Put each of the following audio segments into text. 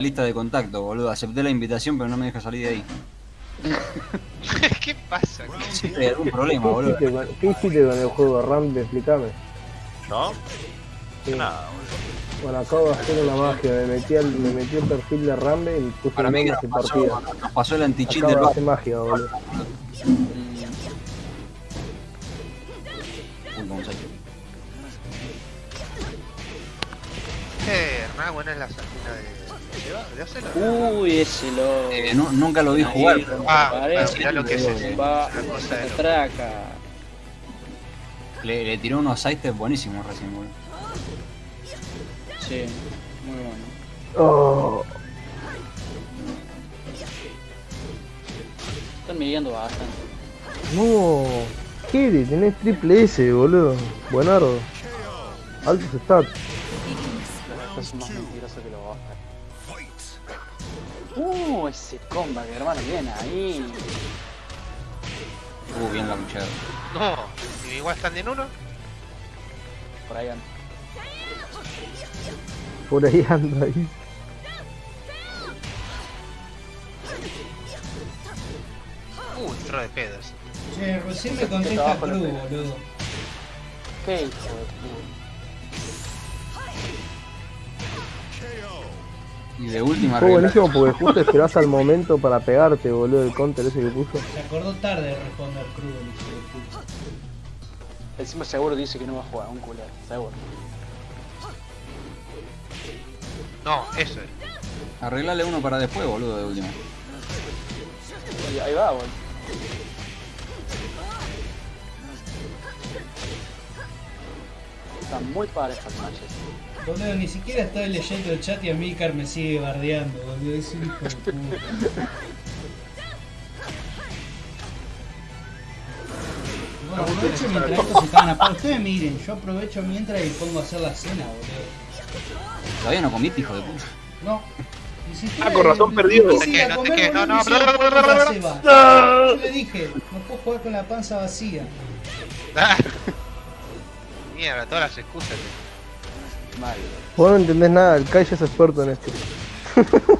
lista de contacto, boludo. Acepté la invitación, pero no me deja salir de ahí. ¿Qué pasa? Hay algún problema, ¿Qué boludo. hiciste, con, ¿Qué hiciste con el juego Rambe? Explícame. ¿No? Sí. Nada, boludo. Bueno, acabo de hacer una magia. Me metí al, me metí al perfil de Rambe y puse Para el mí que nos pasó, partida. nos pasó el anti-cheat del de hacer magia, boludo. Uy, cómo se- Eh, Hernán, buena es la salina de. ¿De hacerlo? Uy, ese lo. Eh, nu- nunca lo vi jugar, pero Ah, pero mirá lo que es ese. Va Una cosa de traca. le, le tiró unos sidesteps buenísimos recién, boludo. Sí, muy bueno. Oh, Están midiendo bastante. no. Kiri, tenés triple S, boludo. Buenardo. Altos stats. Estos son más mentirosos que los Oscar. Uh, ese comba que hermano viene ahí. Uh, bien la luchada. No, ¿y igual están en uno. Por ahí anda. Por ahí anda ahí. Uh, entró de pedos. Che, recién me contesta Cruz, boludo. ¿Qué hijo de Y de última Fue buenísimo porque justo esperás al momento para pegarte, boludo, el counter ese que puso. Se acordó tarde de responder Cruz, el hijo de puta. Encima seguro dice que no va a jugar, un culero, seguro. No, eso es. Arreglale uno para después, boludo, de última. Y ahí va, boludo. Están muy parejas las matches. Boludo, ni siquiera estoy leyendo el chat y a mí Car me sigue bardeando, boludo. Es un hijo de puta. Bueno, aprovecho mientras estos se estaban apagados. Ustedes miren, yo aprovecho mientras y pongo a hacer la cena, boludo. Todavía no comiste, hijo de puta. No. Ah, con razón perdió. No No te no te no, no, bla. Yo le dije, no puedo jugar con la panza vacía. Mierda, todas las excusas. Mal. Vos no entendés nada, el Kai ya es experto en esto.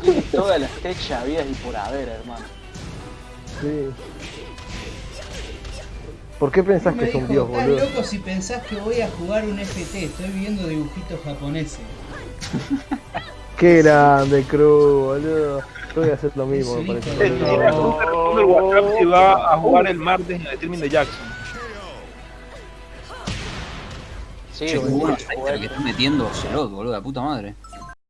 Tiene todas las techas habidas y por haber, hermano. Sí. ¿Por qué pensás que es un dios, estás boludo? loco si pensás que voy a jugar un FT, estoy viendo dibujitos japoneses. Qué grande, Cruz, boludo. Yo voy a hacer lo mismo, me parece. tú te responde el WhatsApp si va a jugar el martes en el streaming de Jackson. Sí, Che, bueno el que está metiendo Celot, boludo, la puta madre.